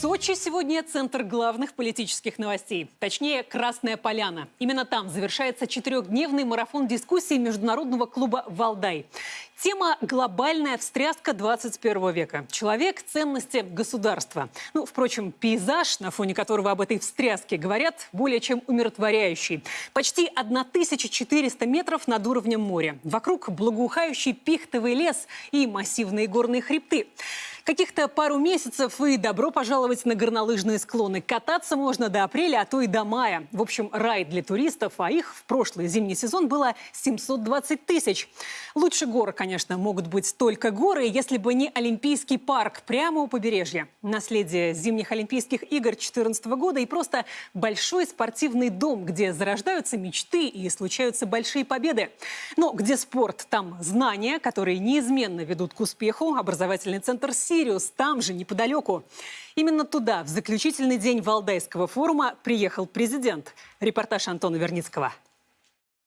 Сочи сегодня центр главных политических новостей. Точнее, Красная Поляна. Именно там завершается четырехдневный марафон дискуссий Международного клуба «Валдай». Тема «Глобальная встряска 21 века». Человек – ценности государства. Ну, впрочем, пейзаж, на фоне которого об этой встряске говорят, более чем умиротворяющий. Почти 1400 метров над уровнем моря. Вокруг благоухающий пихтовый лес и массивные горные хребты. Каких-то пару месяцев и добро пожаловать на горнолыжные склоны. Кататься можно до апреля, а то и до мая. В общем, рай для туристов, а их в прошлый зимний сезон было 720 тысяч. Лучше гор, конечно, могут быть только горы, если бы не Олимпийский парк прямо у побережья. Наследие зимних Олимпийских игр 2014 года и просто большой спортивный дом, где зарождаются мечты и случаются большие победы. Но где спорт, там знания, которые неизменно ведут к успеху. Образовательный центр «Си» Сириус, там же, неподалеку. Именно туда, в заключительный день Валдайского форума, приехал президент. Репортаж Антона Верницкого.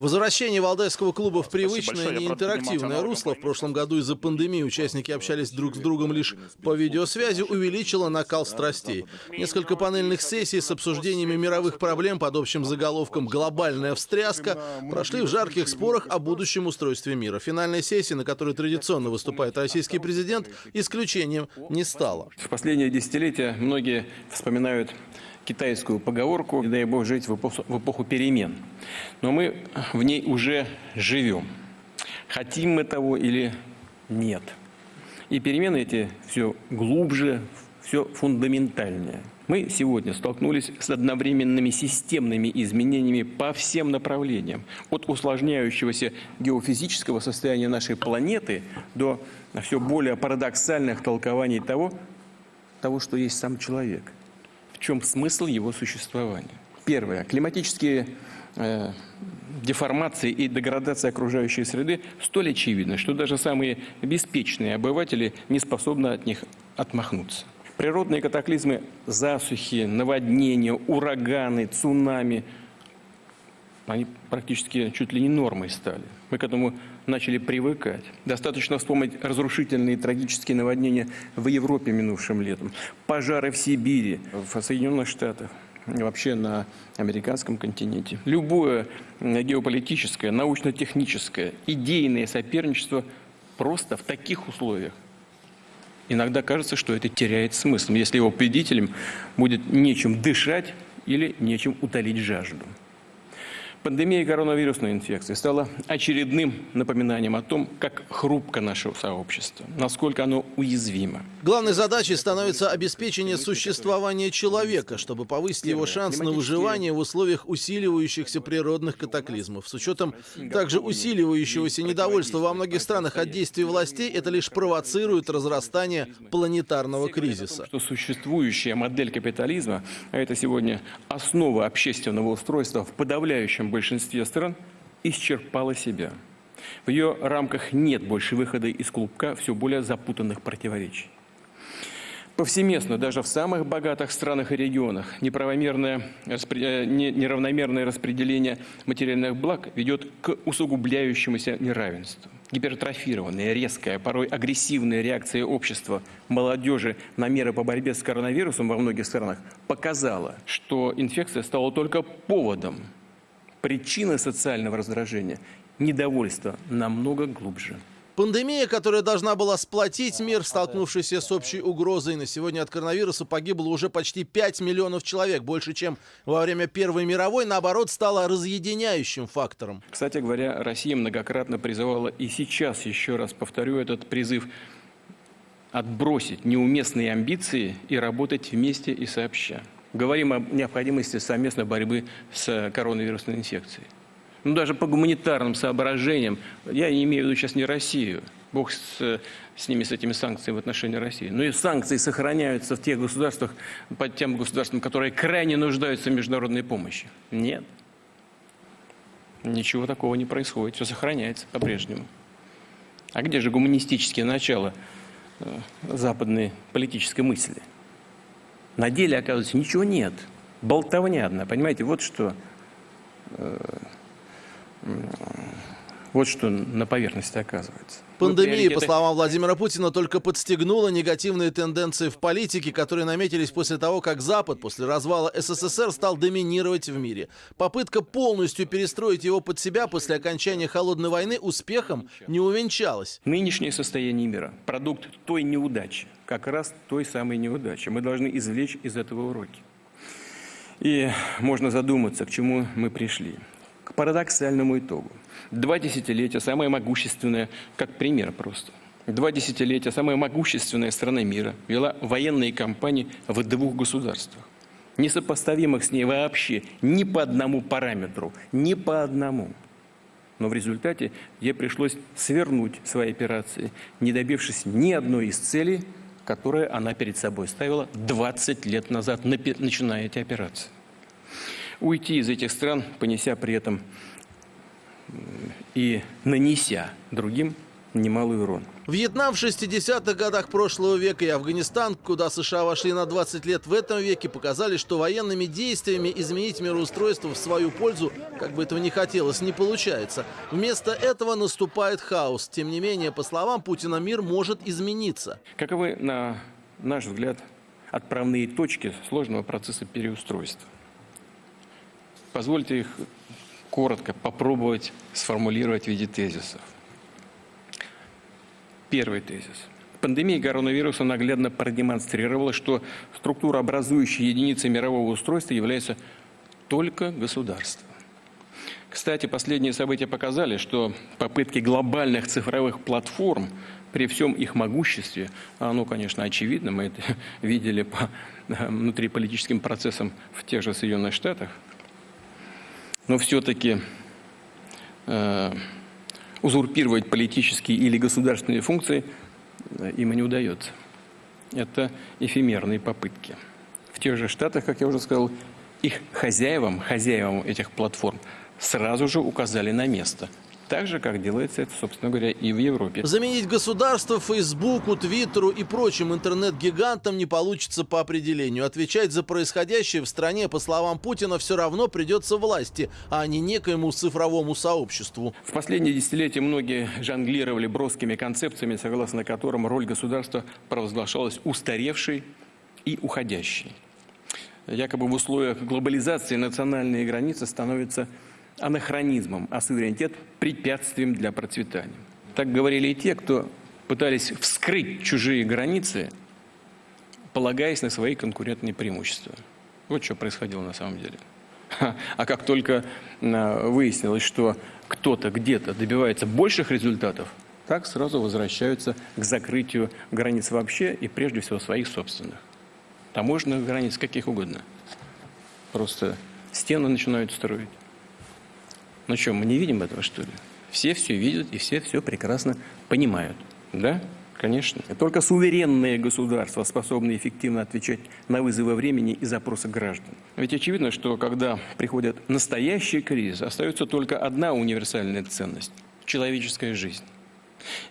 Возвращение Валдайского клуба в привычное неинтерактивное русло. В прошлом году из-за пандемии участники общались друг с другом лишь по видеосвязи, увеличило накал страстей. Несколько панельных сессий с обсуждениями мировых проблем под общим заголовком «Глобальная встряска» прошли в жарких спорах о будущем устройстве мира. Финальной сессии, на которой традиционно выступает российский президент, исключением не стало. В последние десятилетия многие вспоминают китайскую поговорку «дай Бог жить в эпоху, в эпоху перемен». Но мы в ней уже живем. Хотим мы того или нет. И перемены эти все глубже, все фундаментальнее. Мы сегодня столкнулись с одновременными системными изменениями по всем направлениям. От усложняющегося геофизического состояния нашей планеты до все более парадоксальных толкований того, того, что есть сам человек – в чем смысл его существования. Первое. Климатические э, деформации и деградация окружающей среды столь очевидны, что даже самые беспечные обыватели не способны от них отмахнуться. Природные катаклизмы, засухи, наводнения, ураганы, цунами – они практически чуть ли не нормой стали. Мы к этому начали привыкать. Достаточно вспомнить разрушительные трагические наводнения в Европе минувшим летом, пожары в Сибири, в Соединенных Штатах, вообще на американском континенте. Любое геополитическое, научно-техническое, идейное соперничество просто в таких условиях Иногда кажется, что это теряет смысл, если его победителям будет нечем дышать или нечем утолить жажду. Пандемия коронавирусной инфекции стала очередным напоминанием о том, как хрупко наше сообщество, насколько оно уязвимо. Главной задачей становится обеспечение существования человека, чтобы повысить его шанс на выживание в условиях усиливающихся природных катаклизмов. С учетом также усиливающегося недовольства во многих странах от действий властей, это лишь провоцирует разрастание планетарного кризиса. Что существующая модель капитализма, а это сегодня основа общественного устройства в подавляющем в большинстве стран исчерпала себя. В ее рамках нет больше выхода из клубка все более запутанных противоречий. Повсеместно, даже в самых богатых странах и регионах, неправомерное, э, неравномерное распределение материальных благ ведет к усугубляющемуся неравенству. Гипертрофированная, резкая, порой агрессивная реакция общества молодежи на меры по борьбе с коронавирусом во многих странах показала, что инфекция стала только поводом Причина социального раздражения – недовольство намного глубже. Пандемия, которая должна была сплотить мир, столкнувшийся с общей угрозой, на сегодня от коронавируса погибло уже почти 5 миллионов человек, больше, чем во время Первой мировой, наоборот, стала разъединяющим фактором. Кстати говоря, Россия многократно призывала, и сейчас еще раз повторю этот призыв, отбросить неуместные амбиции и работать вместе и сообща говорим о необходимости совместной борьбы с коронавирусной инфекцией. Ну, даже по гуманитарным соображениям, я не имею в виду сейчас не Россию, Бог с, с ними, с этими санкциями в отношении России. Но и санкции сохраняются в тех государствах, под тем государствам, которые крайне нуждаются в международной помощи. Нет. Ничего такого не происходит, все сохраняется по-прежнему. А где же гуманистические начала э, западной политической мысли? На деле, оказывается, ничего нет. Болтовня одна, понимаете, вот что. Вот что на поверхности оказывается. Пандемия, по словам Владимира Путина, только подстегнула негативные тенденции в политике, которые наметились после того, как Запад после развала СССР стал доминировать в мире. Попытка полностью перестроить его под себя после окончания Холодной войны успехом не увенчалась. Нынешнее состояние мира – продукт той неудачи, как раз той самой неудачи. Мы должны извлечь из этого уроки. И можно задуматься, к чему мы пришли. К парадоксальному итогу. Два десятилетия, самая могущественная, как пример просто. Два десятилетия самая могущественная страна мира вела военные кампании в двух государствах, несопоставимых с ней вообще ни по одному параметру, ни по одному. Но в результате ей пришлось свернуть свои операции, не добившись ни одной из целей, которые она перед собой ставила 20 лет назад, начиная эти операции. Уйти из этих стран, понеся при этом и нанеся другим немалый урон. Вьетнам в 60-х годах прошлого века и Афганистан, куда США вошли на 20 лет в этом веке, показали, что военными действиями изменить мироустройство в свою пользу, как бы этого не хотелось, не получается. Вместо этого наступает хаос. Тем не менее, по словам Путина, мир может измениться. Каковы, на наш взгляд, отправные точки сложного процесса переустройства? Позвольте их коротко попробовать сформулировать в виде тезисов. Первый тезис. Пандемия коронавируса наглядно продемонстрировала, что структура образующей единицы мирового устройства является только государство. Кстати, последние события показали, что попытки глобальных цифровых платформ при всем их могуществе, а оно, конечно, очевидно, мы это видели по внутриполитическим процессам в тех же Соединенных Штатах, но все-таки э, узурпировать политические или государственные функции э, им не удается. Это эфемерные попытки. В тех же Штатах, как я уже сказал, их хозяевам, хозяевам этих платформ сразу же указали на место – так же, как делается это, собственно говоря, и в Европе. Заменить государство Фейсбуку, Твиттеру и прочим интернет-гигантам не получится по определению. Отвечать за происходящее в стране, по словам Путина, все равно придется власти, а не некоему цифровому сообществу. В последние десятилетия многие жонглировали броскими концепциями, согласно которым роль государства провозглашалась устаревшей и уходящей. Якобы в условиях глобализации национальные границы становятся анахронизмом, а суверенитет – препятствием для процветания. Так говорили и те, кто пытались вскрыть чужие границы, полагаясь на свои конкурентные преимущества. Вот что происходило на самом деле. А как только а, выяснилось, что кто-то где-то добивается больших результатов, так сразу возвращаются к закрытию границ вообще и прежде всего своих собственных. Таможенных границ каких угодно. Просто стены начинают строить. Ну что, мы не видим этого, что ли? Все все видят и все все прекрасно понимают. Да? Конечно. Только суверенные государства способны эффективно отвечать на вызовы времени и запросы граждан. Ведь очевидно, что когда приходят настоящие кризисы, остается только одна универсальная ценность – человеческая жизнь.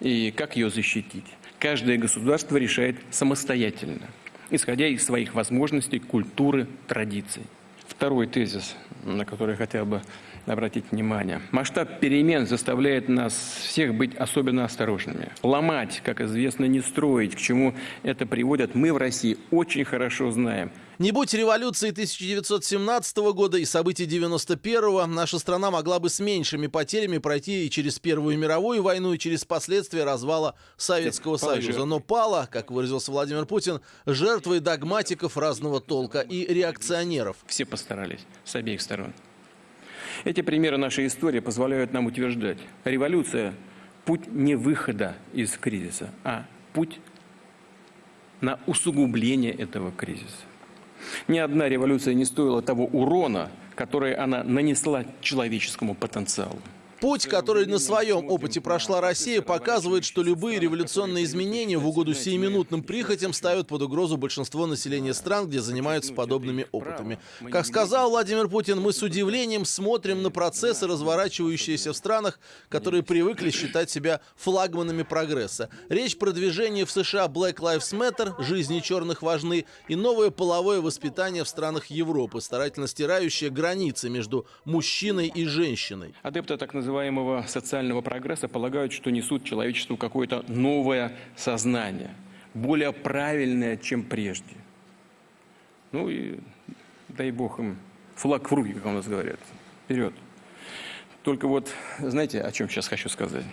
И как ее защитить? Каждое государство решает самостоятельно, исходя из своих возможностей, культуры, традиций. Второй тезис, на который я хотел бы обратить внимание. Масштаб перемен заставляет нас всех быть особенно осторожными. Ломать, как известно, не строить, к чему это приводит, мы в России очень хорошо знаем. Не будь революции 1917 года и событий 91-го, наша страна могла бы с меньшими потерями пройти и через Первую мировую войну, и через последствия развала Советского Союза. Но пала, как выразился Владимир Путин, жертвой догматиков разного толка и реакционеров. Все постарались с обеих сторон. Эти примеры нашей истории позволяют нам утверждать, революция – путь не выхода из кризиса, а путь на усугубление этого кризиса. Ни одна революция не стоила того урона, который она нанесла человеческому потенциалу. Путь, который на своем опыте прошла Россия, показывает, что любые революционные изменения в угоду сиюминутным прихотям ставят под угрозу большинство населения стран, где занимаются подобными опытами. Как сказал Владимир Путин, мы с удивлением смотрим на процессы, разворачивающиеся в странах, которые привыкли считать себя флагманами прогресса. Речь про движение в США Black Lives Matter, жизни черных важны, и новое половое воспитание в странах Европы, старательно стирающее границы между мужчиной и женщиной. Адепты так называемых называемого социального прогресса полагают, что несут человечеству какое-то новое сознание, более правильное, чем прежде. Ну и дай бог им флаг в руки, как у нас говорят. Вперед. Только вот, знаете, о чем сейчас хочу сказать?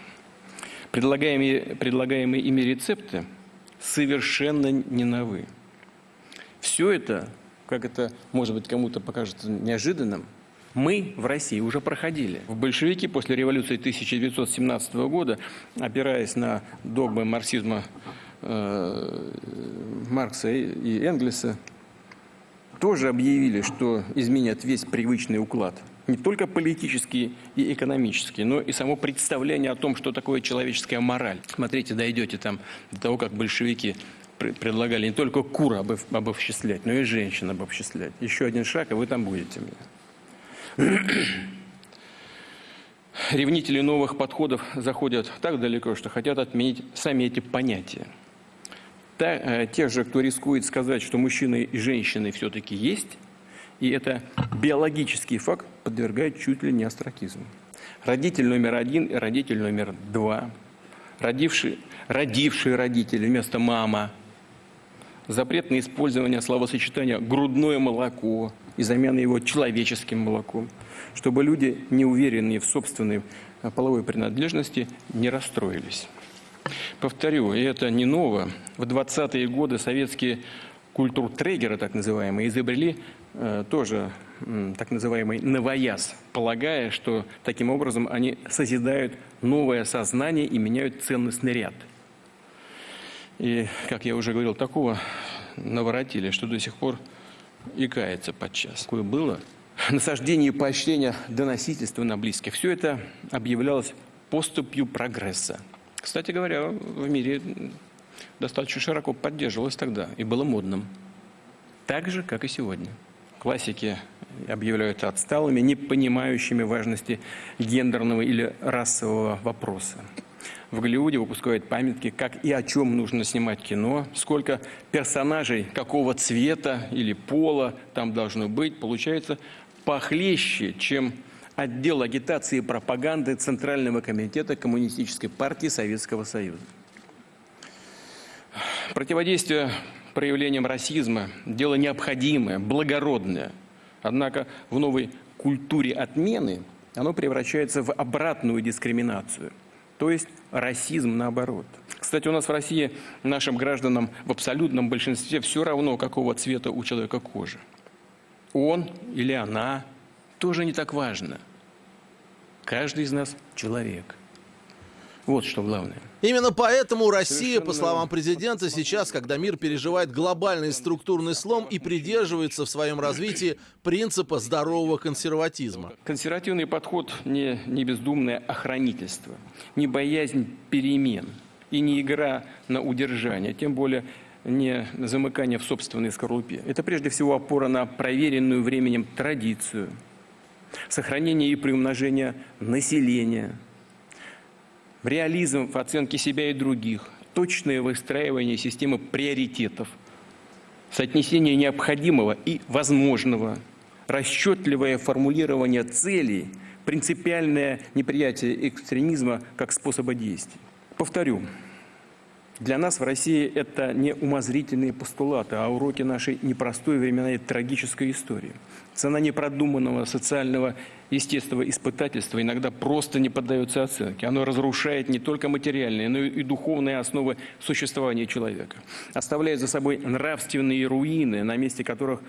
Предлагаемые, предлагаемые ими рецепты совершенно не новы. Все это, как это, может быть, кому-то покажется неожиданным, мы в России уже проходили. В большевики после революции 1917 года, опираясь на догмы марксизма э, Маркса и Энгельса, тоже объявили, что изменят весь привычный уклад. Не только политический и экономический, но и само представление о том, что такое человеческая мораль. Смотрите, дойдете там до того, как большевики предлагали не только кур обобществлять, но и женщин обобществлять. Еще один шаг, и вы там будете. Ревнители новых подходов заходят так далеко, что хотят отменить сами эти понятия. Та, э, тех же, кто рискует сказать, что мужчины и женщины все-таки есть, и это биологический факт подвергает чуть ли не астракизму. Родитель номер один и родитель номер два, родивший, родившие родители вместо мама, запрет на использование словосочетания «грудное молоко» и замена его человеческим молоком, чтобы люди, не уверенные в собственной э, половой принадлежности, не расстроились. Повторю, и это не ново. В 20-е годы советские культуртрегеры, так называемые, изобрели э, тоже так называемый новояз, полагая, что таким образом они созидают новое сознание и меняют ценностный ряд. И, как я уже говорил, такого наворотили, что до сих пор и кается подчас. Такое было. Насаждение и поощрение доносительства на близких. Все это объявлялось поступью прогресса. Кстати говоря, в мире достаточно широко поддерживалось тогда и было модным. Так же, как и сегодня. Классики объявляют отсталыми, не понимающими важности гендерного или расового вопроса. В Голливуде выпускают памятки, как и о чем нужно снимать кино, сколько персонажей какого цвета или пола там должно быть. Получается похлеще, чем отдел агитации и пропаганды Центрального комитета Коммунистической партии Советского Союза. Противодействие проявлениям расизма – дело необходимое, благородное. Однако в новой культуре отмены оно превращается в обратную дискриминацию, то есть расизм наоборот. Кстати, у нас в России нашим гражданам в абсолютном большинстве все равно, какого цвета у человека кожа. Он или она тоже не так важно. Каждый из нас человек – вот что главное. Именно поэтому Россия, по словам президента, сейчас, когда мир переживает глобальный структурный слом и придерживается в своем развитии принципа здорового консерватизма. Консервативный подход не, не бездумное охранительство, не боязнь перемен и не игра на удержание, тем более не замыкание в собственной скорлупе. Это прежде всего опора на проверенную временем традицию, сохранение и приумножение населения – реализм в оценке себя и других, точное выстраивание системы приоритетов, соотнесение необходимого и возможного, расчетливое формулирование целей, принципиальное неприятие экстремизма как способа действий. Повторю, для нас в России это не умозрительные постулаты, а уроки нашей непростой временной трагической истории. Цена непродуманного социального естественного испытательства иногда просто не поддается оценке. Оно разрушает не только материальные, но и духовные основы существования человека. Оставляет за собой нравственные руины, на месте которых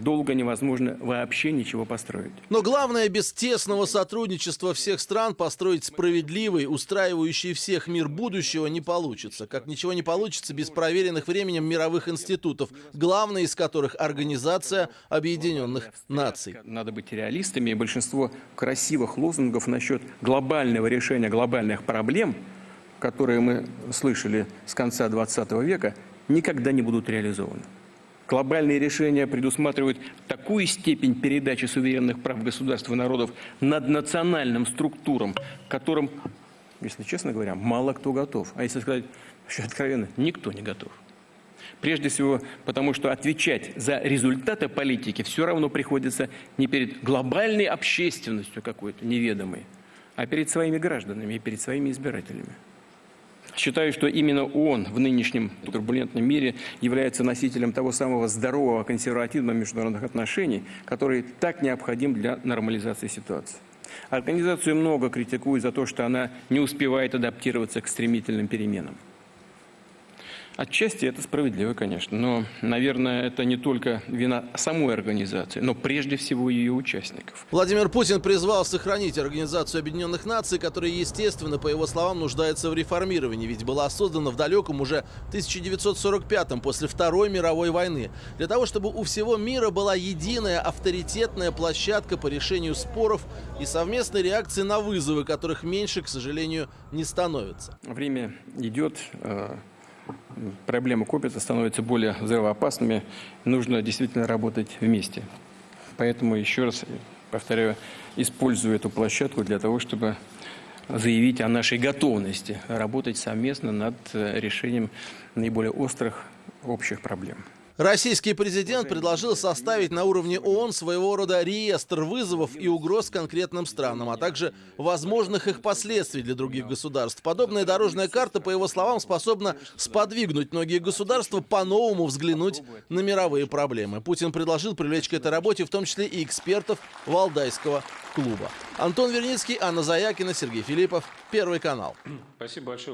долго невозможно вообще ничего построить. Но главное, без тесного сотрудничества всех стран построить справедливый, устраивающий всех мир будущего не получится. Как ничего не получится без проверенных временем мировых институтов, главный из которых Организация Объединенных Наций. Надо быть реалистами, и большинство красивых лозунгов насчет глобального решения глобальных проблем, которые мы слышали с конца 20 века, никогда не будут реализованы. Глобальные решения предусматривают такую степень передачи суверенных прав государств и народов над национальным структурам, которым, если честно говоря, мало кто готов. А если сказать откровенно, никто не готов. Прежде всего, потому что отвечать за результаты политики все равно приходится не перед глобальной общественностью какой-то неведомой, а перед своими гражданами и перед своими избирателями. Считаю, что именно он в нынешнем турбулентном мире является носителем того самого здорового консервативного международных отношений, который так необходим для нормализации ситуации. Организацию много критикуют за то, что она не успевает адаптироваться к стремительным переменам. Отчасти это справедливо, конечно, но, наверное, это не только вина самой организации, но прежде всего ее участников. Владимир Путин призвал сохранить Организацию Объединенных Наций, которая, естественно, по его словам, нуждается в реформировании, ведь была создана в далеком уже 1945-м, после Второй мировой войны, для того, чтобы у всего мира была единая авторитетная площадка по решению споров и совместной реакции на вызовы, которых меньше, к сожалению, не становится. Время идет, э, проблемы копятся, становятся более взрывоопасными. Нужно действительно работать вместе. Поэтому еще раз повторяю, использую эту площадку для того, чтобы заявить о нашей готовности работать совместно над э, решением наиболее острых общих проблем. Российский президент предложил составить на уровне ООН своего рода реестр вызовов и угроз конкретным странам, а также возможных их последствий для других государств. Подобная дорожная карта, по его словам, способна сподвигнуть многие государства по-новому взглянуть на мировые проблемы. Путин предложил привлечь к этой работе в том числе и экспертов Валдайского клуба. Антон Верницкий, Анна Заякина, Сергей Филиппов, Первый канал. Спасибо большое.